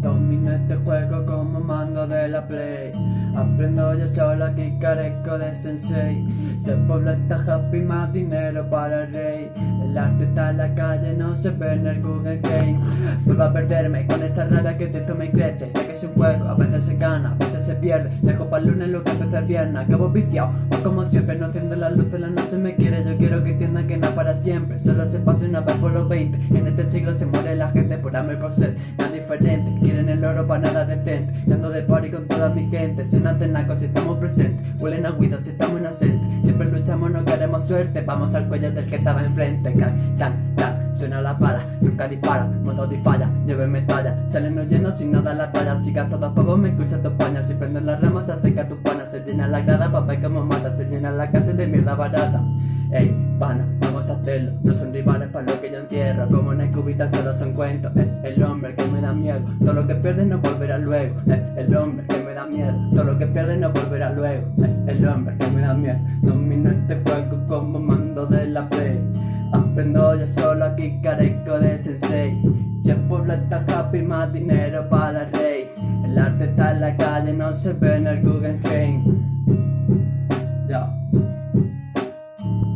Domino este juego como mando de la play. Aprendo yo solo aquí carezco de sensei. Se pueblo está happy, más dinero para el rey. El arte está en la calle, no se ve en el Guggenheim Vuelvo a perderme con esa rabia que dentro me crece. Sé que es un juego, a veces se gana, veces se pierde. Para el lunes lo que el viernes, acabo viciado O como siempre, no enciendo la luz en la noche me quiere. Yo quiero que entiendan que nada para siempre. Solo se pasa una vez por los 20 En este siglo se muere la gente por hambre por sed. Nada diferente, quieren el oro para nada decente. Y ando de party con toda mi gente. Suena tenaco si estamos presentes. Huelen a guido si estamos inocentes. Siempre luchamos, no queremos suerte. Vamos al cuello del que estaba enfrente. Can, tan, tan, suena la pala Nunca dispara, modo falla Lleve medalla, salen huyendo sin nada la talla Si gasto dos pavos me escucha tu paña Si prenden las ramas se acerca tu pana. Se llena la grada pa' ver cómo mata Se llena la casa de mierda barata. Ey, pana, vamos a hacerlo No son rivales para lo que yo entierro. Como el cubita solo son cuentos Es el hombre que me da miedo. Todo lo que pierdes no volverá luego Es el hombre que me da miedo. Todo lo que pierdes no volverá luego Es el hombre que me da miedo. Domino este juego como mando de la play Aprendo yo solo aquí carezco de sensei. Si el pueblo está happy más dinero para el rey. El arte está en la calle no se ve en el Guggenheim